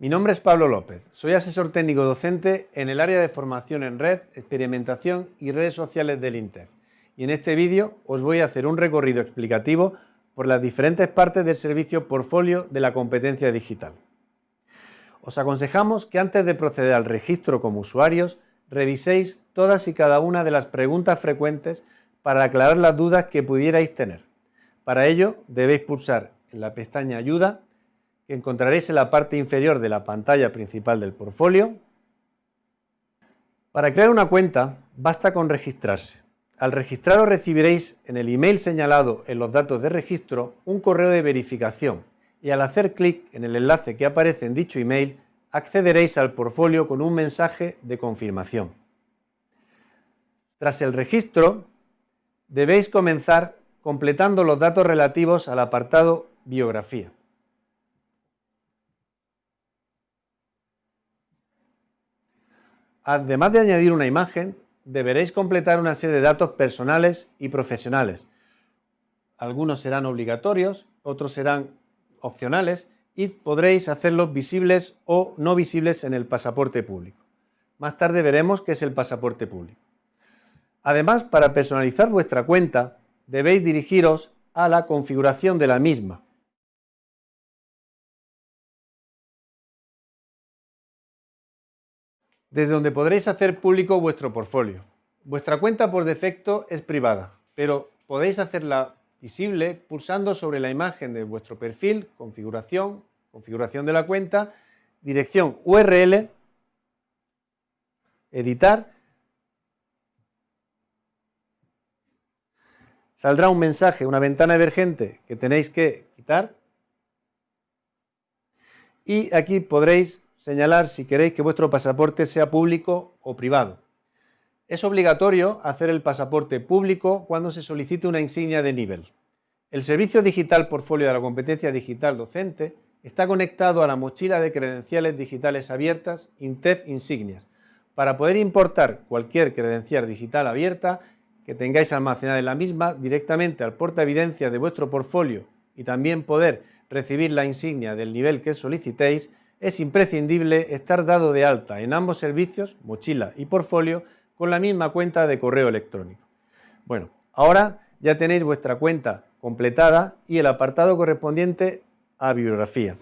Mi nombre es Pablo López, soy asesor técnico docente en el área de formación en red, experimentación y redes sociales del INTEF. Y en este vídeo os voy a hacer un recorrido explicativo por las diferentes partes del servicio portfolio de la competencia digital. Os aconsejamos que antes de proceder al registro como usuarios, reviséis todas y cada una de las preguntas frecuentes para aclarar las dudas que pudierais tener. Para ello debéis pulsar en la pestaña Ayuda que encontraréis en la parte inferior de la pantalla principal del portfolio. Para crear una cuenta basta con registrarse. Al registraros recibiréis en el email señalado en los datos de registro un correo de verificación y al hacer clic en el enlace que aparece en dicho email accederéis al portfolio con un mensaje de confirmación. Tras el registro debéis comenzar completando los datos relativos al apartado biografía. Además de añadir una imagen, deberéis completar una serie de datos personales y profesionales. Algunos serán obligatorios, otros serán opcionales y podréis hacerlos visibles o no visibles en el pasaporte público. Más tarde veremos qué es el pasaporte público. Además, para personalizar vuestra cuenta, debéis dirigiros a la configuración de la misma. Desde donde podréis hacer público vuestro portfolio. Vuestra cuenta por defecto es privada, pero podéis hacerla visible pulsando sobre la imagen de vuestro perfil, configuración, configuración de la cuenta, dirección URL, editar, saldrá un mensaje, una ventana emergente que tenéis que quitar y aquí podréis señalar si queréis que vuestro pasaporte sea público o privado. Es obligatorio hacer el pasaporte público cuando se solicite una insignia de nivel. El Servicio Digital Portfolio de la Competencia Digital Docente está conectado a la mochila de credenciales digitales abiertas INTEF Insignias para poder importar cualquier credencial digital abierta que tengáis almacenada en la misma directamente al porta evidencia de vuestro portfolio y también poder recibir la insignia del nivel que solicitéis es imprescindible estar dado de alta en ambos servicios, mochila y portfolio, con la misma cuenta de correo electrónico. Bueno, ahora ya tenéis vuestra cuenta completada y el apartado correspondiente a bibliografía.